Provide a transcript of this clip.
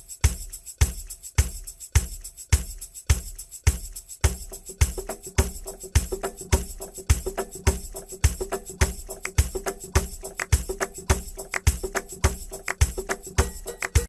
you